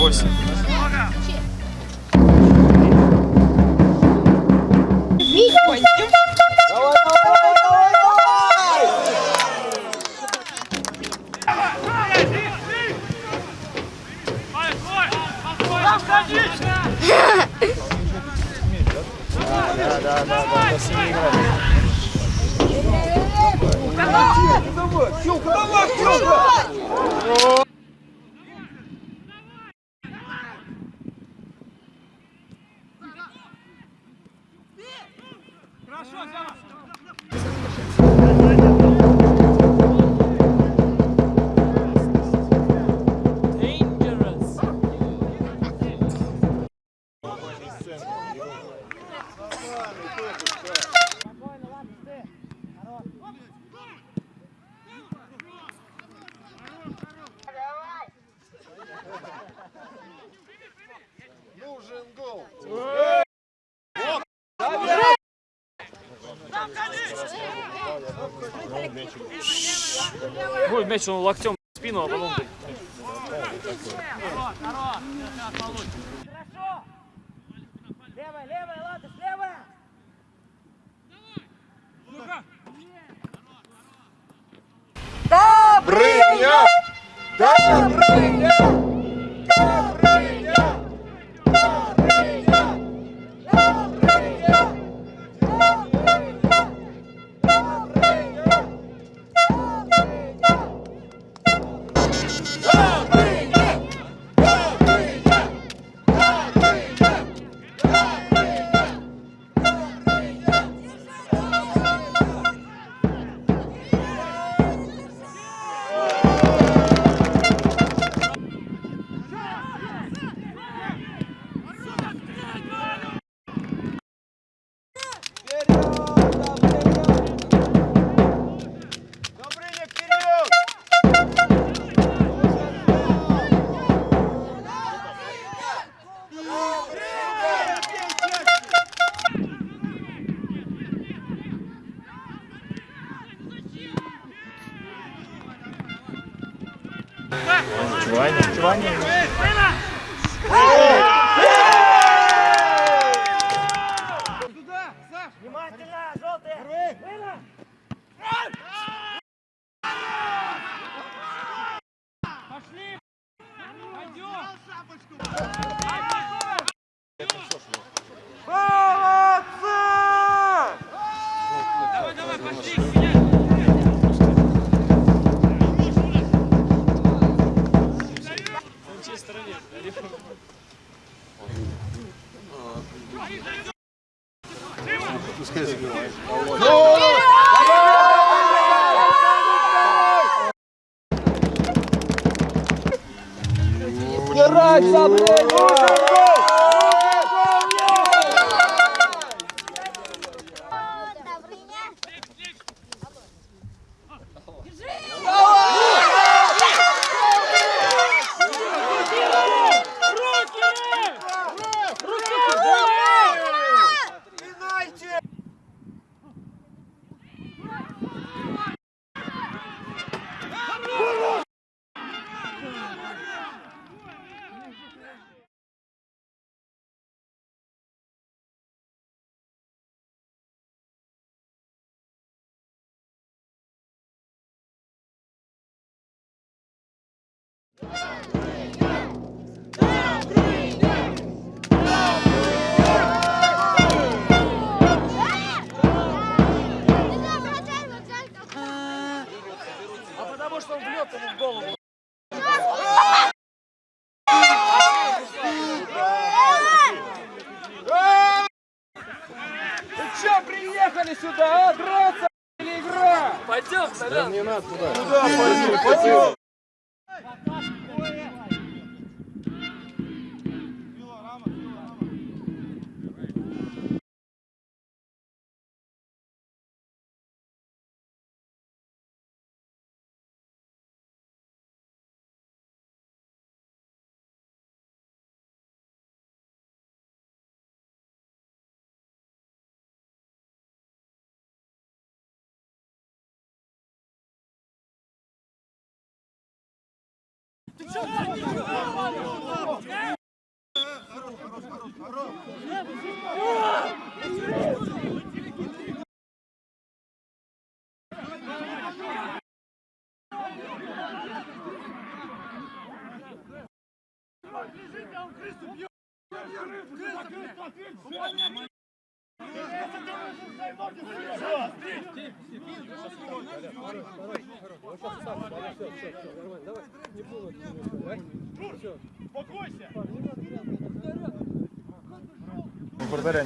8. Да, да, да, да, до 7 играем. Давай, Тёмка! Будет мяч, он локтем в спину, а потом... Левая, левая, ладно, левая! Добрыня! Добрыня! Добрыня! Giovanni. Giovanni. Oh! Rádio сюда, а? Драться или игра? Пойдем, Толян. Не надо туда. Туда, пойдем, пойдем. One. Лежит, а у Кристо бьет! Кристо, Кристо, ответь!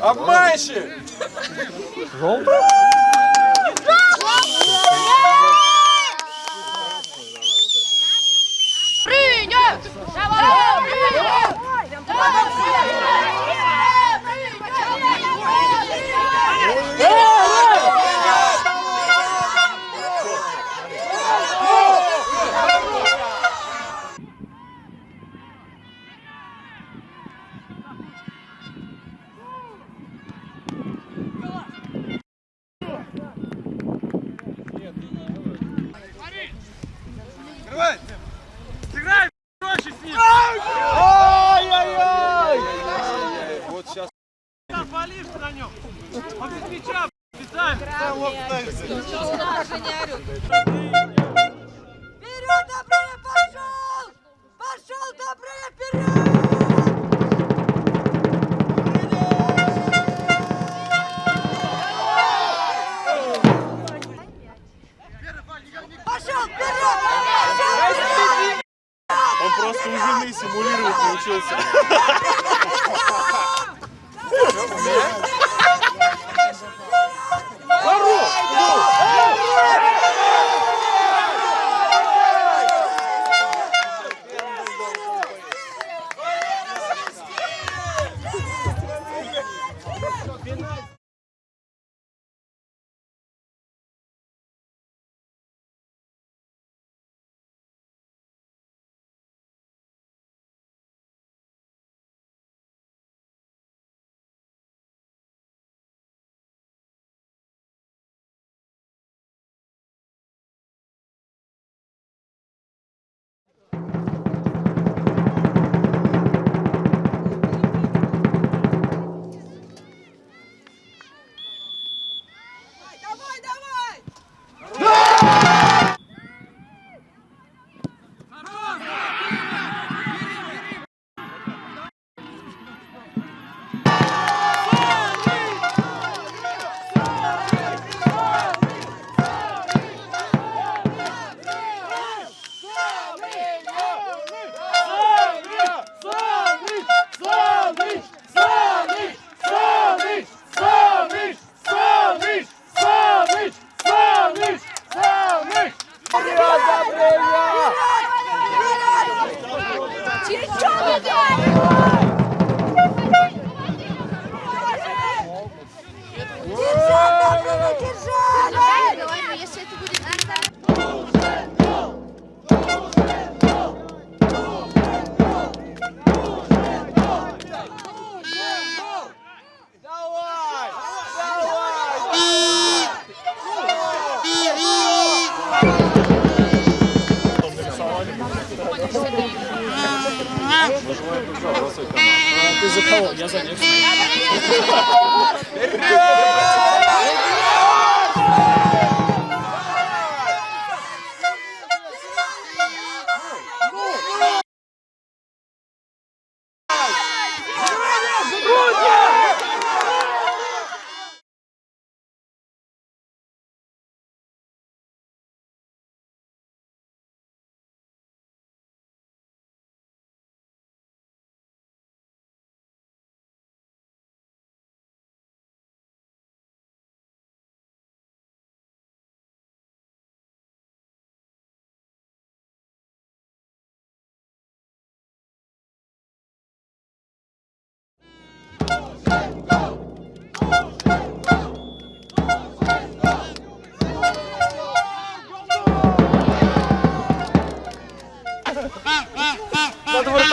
Обманщик! Принят!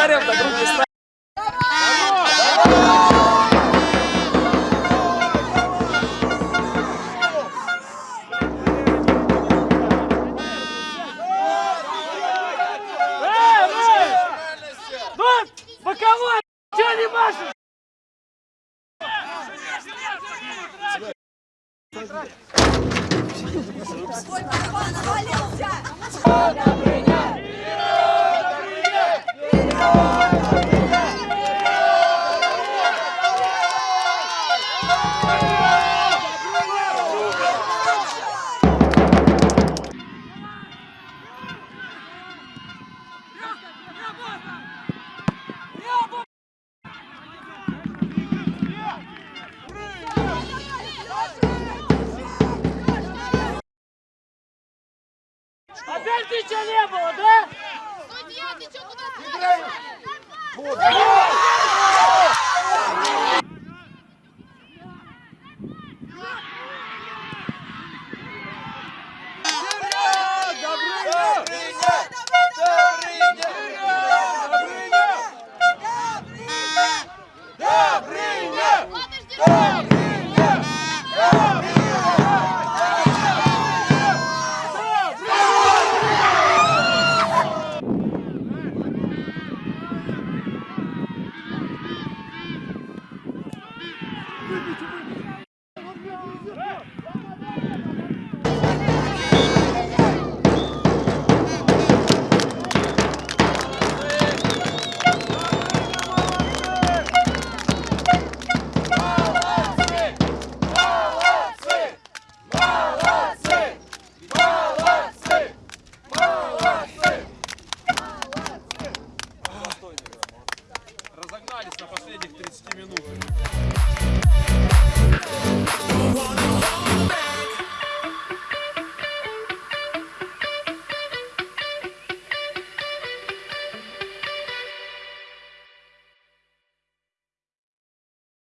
Под вратарем так руки ставь. Боковой! Чего не машешь? Навалился! Опять